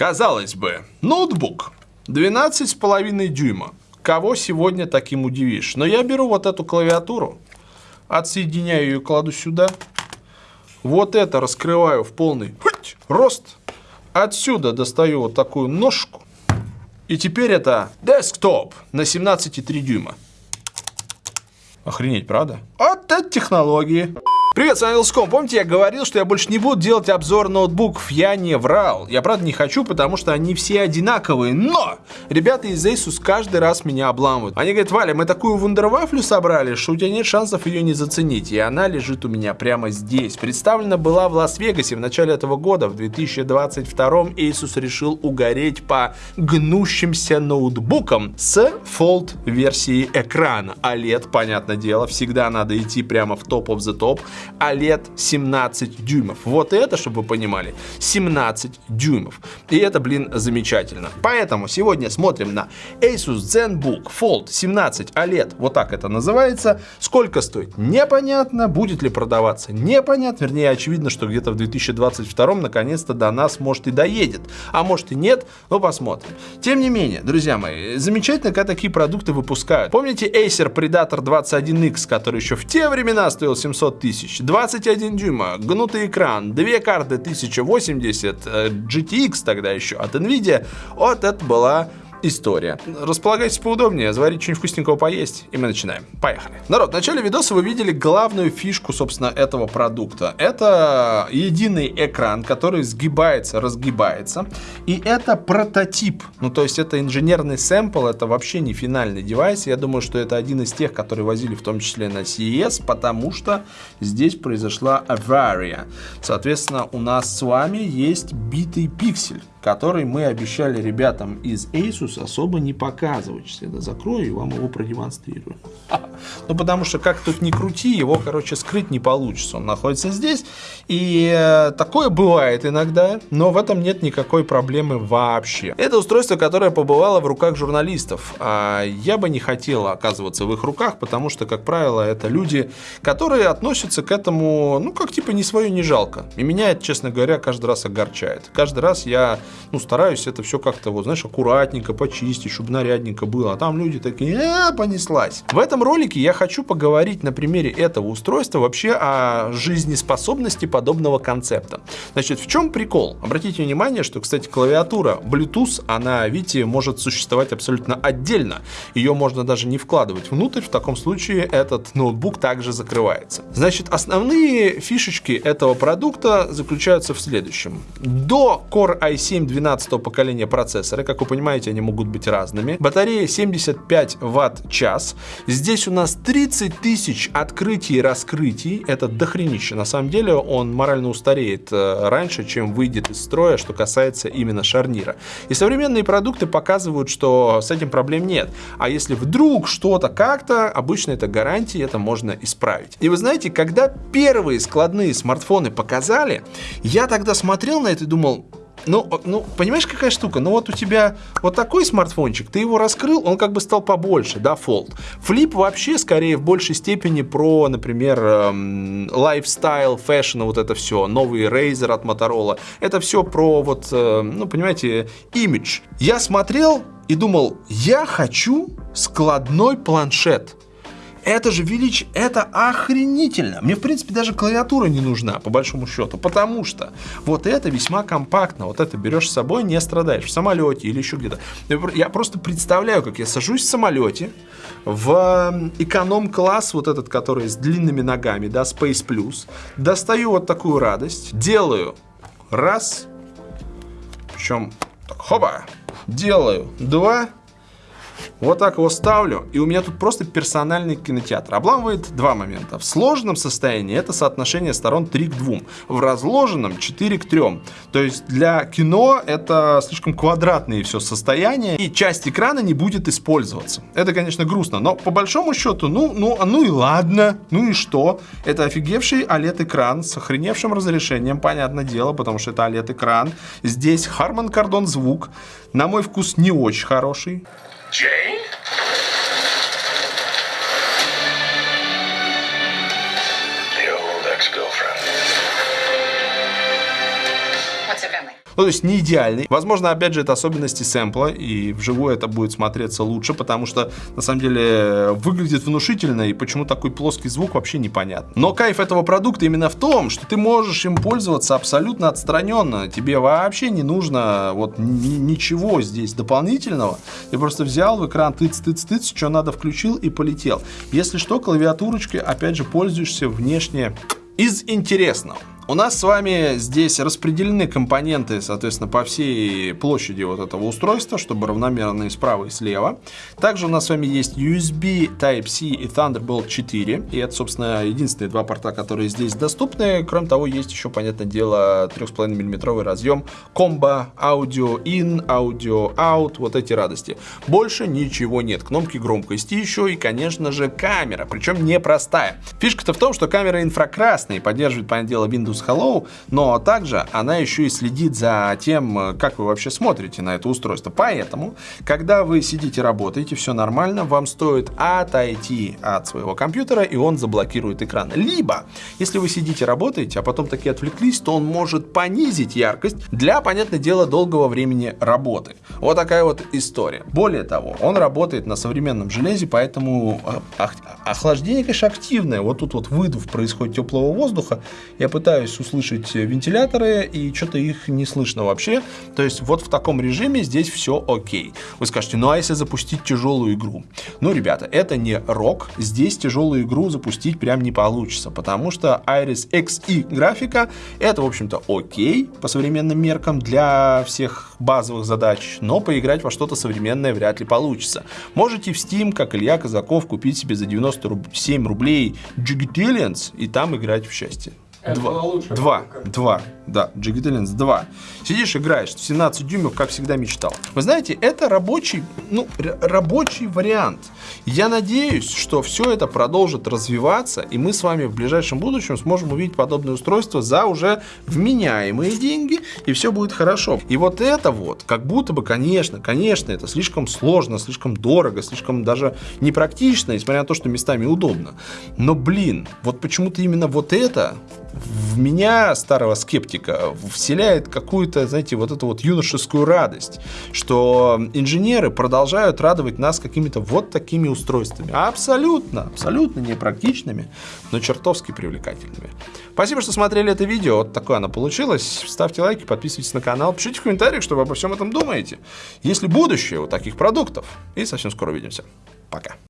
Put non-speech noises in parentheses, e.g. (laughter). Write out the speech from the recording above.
Казалось бы, ноутбук 12,5 дюйма. Кого сегодня таким удивишь? Но я беру вот эту клавиатуру, отсоединяю ее, кладу сюда. Вот это раскрываю в полный рост. Отсюда достаю вот такую ножку. И теперь это десктоп на 17,3 дюйма. Охренеть, правда? Вот это технологии. Привет, с вами Вилском. Помните, я говорил, что я больше не буду делать обзор ноутбуков? Я не врал. Я правда не хочу, потому что они все одинаковые. Но! Ребята из Asus каждый раз меня обламывают. Они говорят, Валя, мы такую вундервафлю собрали, что у тебя нет шансов ее не заценить. И она лежит у меня прямо здесь. Представлена была в Лас-Вегасе в начале этого года. В 2022 Asus решил угореть по гнущимся ноутбукам с Fold версии экрана. OLED, понятное дело, всегда надо идти прямо в топ of the top. OLED 17 дюймов. Вот это, чтобы вы понимали, 17 дюймов. И это, блин, замечательно. Поэтому сегодня смотрим на Asus ZenBook Fold 17 OLED. Вот так это называется. Сколько стоит? Непонятно. Будет ли продаваться? Непонятно. Вернее, очевидно, что где-то в 2022 наконец-то до нас, может, и доедет. А может и нет, но посмотрим. Тем не менее, друзья мои, замечательно, когда такие продукты выпускают. Помните Acer Predator 21X, который еще в те времена стоил 700 тысяч? Тысяч, 21 дюйма, гнутый экран, две карты 1080, GTX э, тогда еще от NVIDIA, вот это была история. Располагайтесь поудобнее, заварить что-нибудь вкусненького поесть, и мы начинаем. Поехали. Народ, в начале видоса вы видели главную фишку, собственно, этого продукта. Это единый экран, который сгибается, разгибается, и это прототип. Ну, то есть это инженерный сэмпл, это вообще не финальный девайс. Я думаю, что это один из тех, которые возили в том числе на CES, потому что здесь произошла авария. Соответственно, у нас с вами есть битый пиксель который мы обещали ребятам из Asus особо не показывать. Сейчас я закрою и вам его продемонстрирую. (laughs) Ну, потому что как тут не крути, его, короче, скрыть не получится. Он находится здесь, и э, такое бывает иногда, но в этом нет никакой проблемы вообще. Это устройство, которое побывало в руках журналистов. А я бы не хотел оказываться в их руках, потому что, как правило, это люди, которые относятся к этому, ну, как типа не свое, не жалко. И меня это, честно говоря, каждый раз огорчает. Каждый раз я ну, стараюсь это все как-то, вот, знаешь, аккуратненько почистить, чтобы нарядненько было. А там люди такие, э, понеслась. В этом ролике я хочу поговорить на примере этого устройства вообще о жизнеспособности подобного концепта. Значит, в чем прикол? Обратите внимание, что, кстати, клавиатура Bluetooth, она, видите, может существовать абсолютно отдельно. Ее можно даже не вкладывать внутрь. В таком случае этот ноутбук также закрывается. Значит, основные фишечки этого продукта заключаются в следующем. До Core i7 7 12 поколения процессора. Как вы понимаете, они могут быть разными. Батарея 75 ватт-час. Здесь у нас 30 тысяч открытий и раскрытий. Это дохренище. На самом деле он морально устареет э, раньше, чем выйдет из строя, что касается именно шарнира. И современные продукты показывают, что с этим проблем нет. А если вдруг что-то как-то, обычно это гарантии, это можно исправить. И вы знаете, когда первые складные смартфоны показали, я тогда смотрел на это и думал, ну, ну, понимаешь, какая штука? Ну, вот у тебя вот такой смартфончик, ты его раскрыл, он как бы стал побольше, да, Fold. Флип вообще, скорее, в большей степени про, например, эм, lifestyle, fashion, вот это все, новый Razer от Motorola. Это все про вот, э, ну, понимаете, имидж. Я смотрел и думал, я хочу складной планшет. Это же величие, это охренительно. Мне, в принципе, даже клавиатура не нужна, по большому счету, потому что вот это весьма компактно. Вот это берешь с собой, не страдаешь в самолете или еще где-то. Я просто представляю, как я сажусь в самолете в эконом-класс, вот этот, который с длинными ногами, да, Space Plus, достаю вот такую радость, делаю раз, причем так, хоба, делаю два, вот так его ставлю, и у меня тут просто персональный кинотеатр. Обламывает два момента. В сложном состоянии это соотношение сторон 3 к 2. В разложенном 4 к 3. То есть для кино это слишком квадратные все состояния, и часть экрана не будет использоваться. Это, конечно, грустно, но по большому счету, ну, ну, ну и ладно, ну и что? Это офигевший OLED-экран с охреневшим разрешением, понятное дело, потому что это OLED-экран. Здесь Harman Kardon звук, на мой вкус не очень хороший. Jay? Ну, то есть не идеальный. Возможно, опять же, это особенности сэмпла, и вживую это будет смотреться лучше, потому что, на самом деле, выглядит внушительно, и почему такой плоский звук вообще непонятно. Но кайф этого продукта именно в том, что ты можешь им пользоваться абсолютно отстраненно. Тебе вообще не нужно вот ничего здесь дополнительного. Ты просто взял в экран тыц-тыц-тыц, что надо включил и полетел. Если что, клавиатурочкой, опять же, пользуешься внешне из интересного. У нас с вами здесь распределены компоненты, соответственно, по всей площади вот этого устройства, чтобы равномерно и справа, и слева. Также у нас с вами есть USB Type-C и Thunderbolt 4. И это, собственно, единственные два порта, которые здесь доступны. Кроме того, есть еще, понятное дело, 3,5 мм разъем Combo Audio In, Audio Out, вот эти радости. Больше ничего нет. Кнопки громкости еще и, конечно же, камера, причем непростая. Фишка-то в том, что камера инфракрасная поддерживает, понятное дело, Windows Windows Hello, но также она еще и следит за тем, как вы вообще смотрите на это устройство. Поэтому, когда вы сидите, работаете, все нормально, вам стоит отойти от своего компьютера, и он заблокирует экран. Либо, если вы сидите, работаете, а потом таки отвлеклись, то он может понизить яркость для, понятное дело, долгого времени работы. Вот такая вот история. Более того, он работает на современном железе, поэтому э, охлаждение, конечно, активное. Вот тут вот выдув происходит теплого воздуха. Я пытаюсь пытаюсь услышать вентиляторы, и что-то их не слышно вообще. То есть вот в таком режиме здесь все окей. Вы скажете, ну а если запустить тяжелую игру? Ну, ребята, это не рок. Здесь тяжелую игру запустить прям не получится, потому что Iris Xe графика это, в общем-то, окей по современным меркам для всех базовых задач, но поиграть во что-то современное вряд ли получится. Можете в Steam, как Илья Казаков, купить себе за 97 рублей Jiggitalians и там играть в счастье. Два. Два. Два. Да, Talents 2. Сидишь, играешь, 17 дюймов, как всегда мечтал. Вы знаете, это рабочий, ну, рабочий вариант. Я надеюсь, что все это продолжит развиваться, и мы с вами в ближайшем будущем сможем увидеть подобное устройство за уже вменяемые деньги, и все будет хорошо. И вот это вот, как будто бы, конечно, конечно, это слишком сложно, слишком дорого, слишком даже непрактично, несмотря на то, что местами удобно. Но, блин, вот почему-то именно вот это в меня, старого скептика, вселяет какую-то, знаете, вот эту вот юношескую радость, что инженеры продолжают радовать нас какими-то вот такими устройствами. Абсолютно, абсолютно непрактичными, но чертовски привлекательными. Спасибо, что смотрели это видео. Вот такое оно получилось. Ставьте лайки, подписывайтесь на канал, пишите в комментариях, что вы обо всем этом думаете. Есть ли будущее у таких продуктов? И совсем скоро увидимся. Пока.